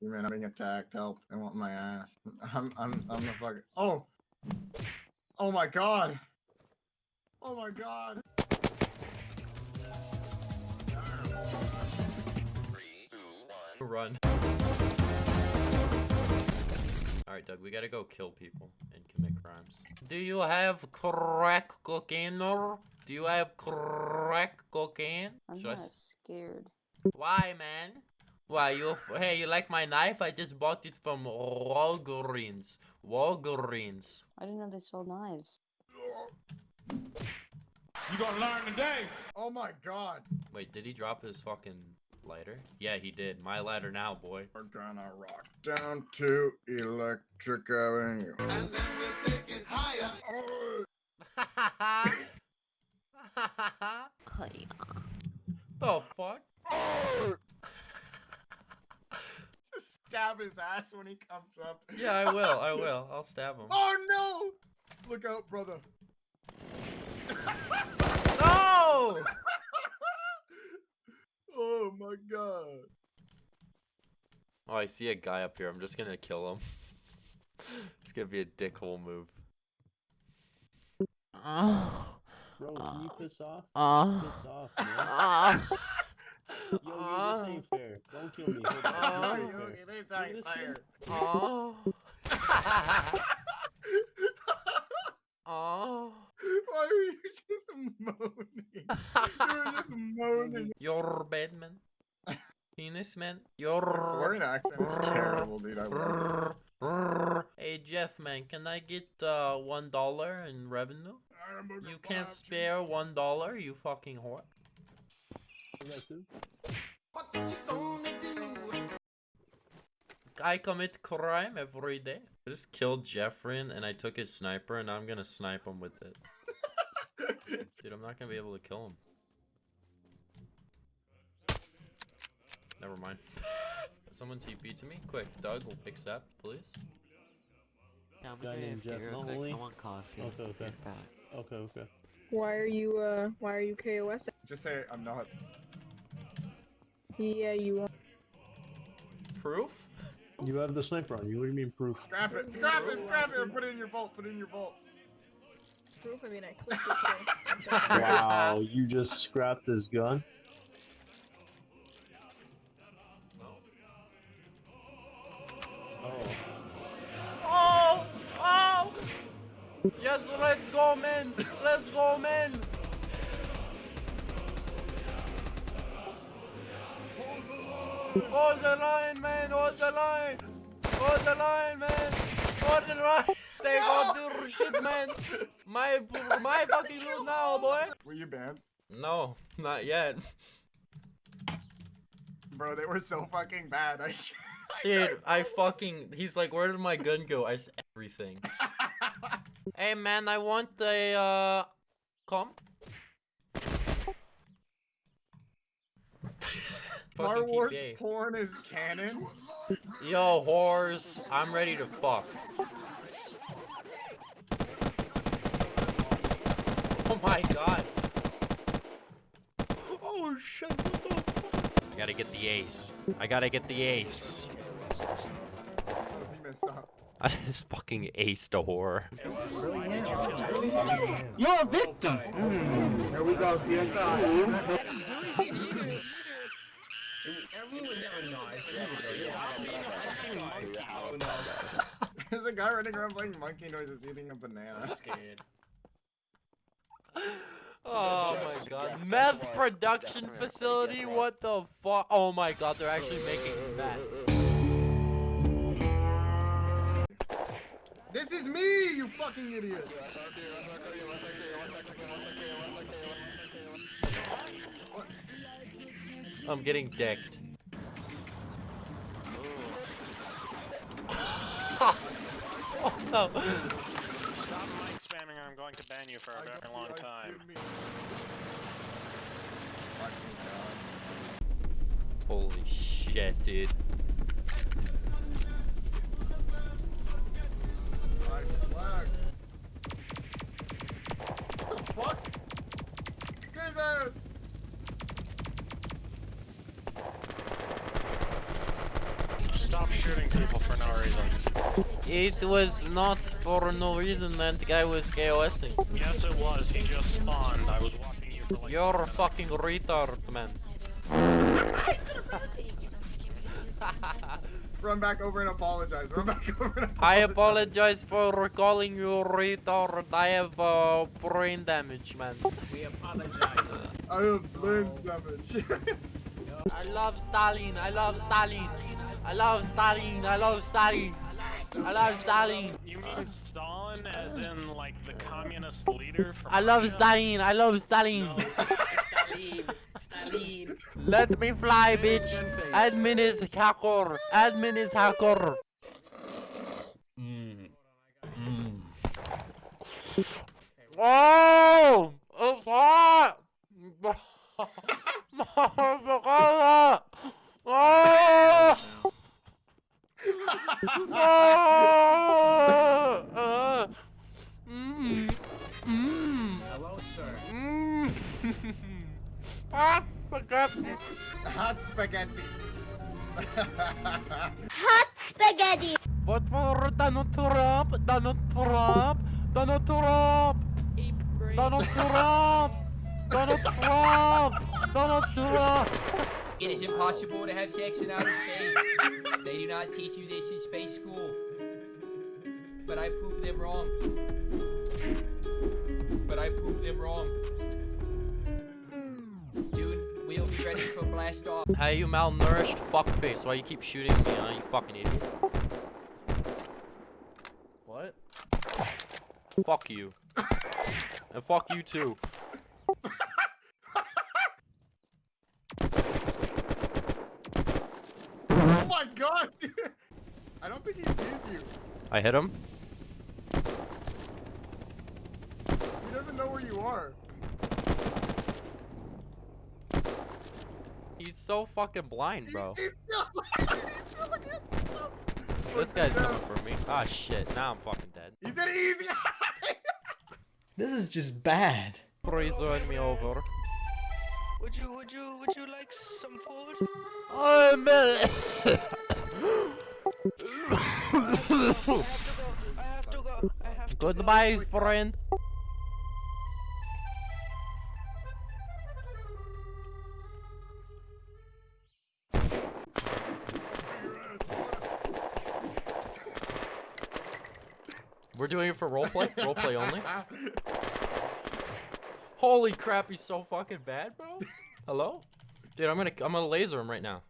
You man, I'm being attacked. Help! I want my ass. I'm I'm I'm the fucking. Oh. Oh my god. Oh my god. Run. Alright, Doug, we gotta go kill people and commit crimes. Do you have crack cocaine? or Do you have crack cocaine? I'm Should not s- scared. Why, man? Why, you... Hey, you like my knife? I just bought it from Walgreens. Walgreens. I didn't know they sold knives. You gonna learn today. Oh my god. Wait, did he drop his fucking lighter? Yeah, he did. My lighter now, boy. We're gonna rock down to Electric Avenue. And then we'll take it higher. Oh, the fuck? Just stab his ass when he comes up. Yeah, I will. I will. I'll stab him. Oh no! Look out, brother. No! Oh my god. Oh, I see a guy up here. I'm just gonna kill him. it's gonna be a dickhole move. Bro, can you piss off? Uh, Piss off, man. Yo, yo, this ain't fair. Don't kill me. Hold on. This ain't fair. Okay, they Look die at this fire. oh. oh. Why are you just moaning? You were just moaning. Your bed, man. Penis, man. Your. Foreign accent is terrible, dude. I love it. Hey Jeff, man, can I get uh one dollar in revenue? You can't spare one dollar, you fucking whore. You got two? What you gonna do? I commit crime every day. I just killed Jeffrin and I took his sniper and I'm gonna snipe him with it. Dude, I'm not gonna be able to kill him. Never mind. Someone TP to me? Quick, Doug will accept, please. Yeah, I'm Guy gonna named AFK Jeff real quick. I want coffee. Okay, okay. Okay, okay. Why are you, uh, why are you KOS? Just say I'm not. Yeah, you are. Proof? You have the sniper on you. What do you mean proof? Scrap it, scrap it, scrap it, and put it in your vault, put it in your vault. Proof, I mean, I clicked it, so. Wow, you just scrapped this gun? Oh. Oh! Oh! Yes, let's go, man! Let's go, man! Hold the line, man! Hold the line! Hold the line, man! Hold the line! They gon' do shit, man! My, my fucking loot now, boy! Were you banned? No, not yet. Bro, they were so fucking bad. I Dude, I fucking. He's like, where did my gun go? I s everything. hey, man, I want a, uh. Come? Star Wars TPA. porn is canon. Yo, whores, I'm ready to fuck. Oh my god. Oh shit, what the fuck? I gotta get the ace. I gotta get the ace. Z-Man. I just fucking aced a whore. You're a victim. Here we go, CSI. There's a guy running around playing monkey noises eating a banana. Oh my god. Meth production facility? What the fuck? Oh my god, they're actually making meth. This is me, you fucking idiot! I'm getting decked. oh no. Stop mic spamming or I'm going to ban you for a I very long time. cream meal. Fucking God. Holy shit, dude. It was not for no reason that guy was KOSing. Yes, it was. He just spawned. I was walking you for like. You're a fucking retard, man. Run back over and apologize. Run back over and apologize. I apologize for calling you retard. I have uh, brain damage, man. We apologize. I have brain damage. I love Stalin. I love Stalin. I love Stalin. I love Stalin. I love Stalin. You mean Stalin, as in like the communist leader from? I love Russia? Stalin. I love Stalin. No, Stalin. Stalin. Let me fly, bitch. Admin is hacker. Admin is hacker. Mm. Oh, Ah, spaghetti. Hot spaghetti. Spaghetti. Vote for Donald Trump. Donald Trump. Donald Trump. Donald Trump. Donald Trump. Donald Trump. It is impossible to have sex in outer space. they do not teach you this in space school. But I proved them wrong. Hey, you malnourished fuckface. Why you keep shooting me, huh? You fucking idiot. What? Fuck you. and fuck you too. oh my god, dude. I don't think he sees you. I hit him. He doesn't know where you are. He's so fucking blind, bro. He's still, he's still looking at himself. This guy's coming for me. Ah, shit. Now I'm fucking dead. He said easy. This is just bad. Please run me over. Would you, would you, would you like some food? I'm I have to go. I have to Goodbye, friend. doing it for roleplay? roleplay only? Holy crap, he's so fucking bad, bro. Hello? Dude, I'm gonna I'm gonna laser him right now.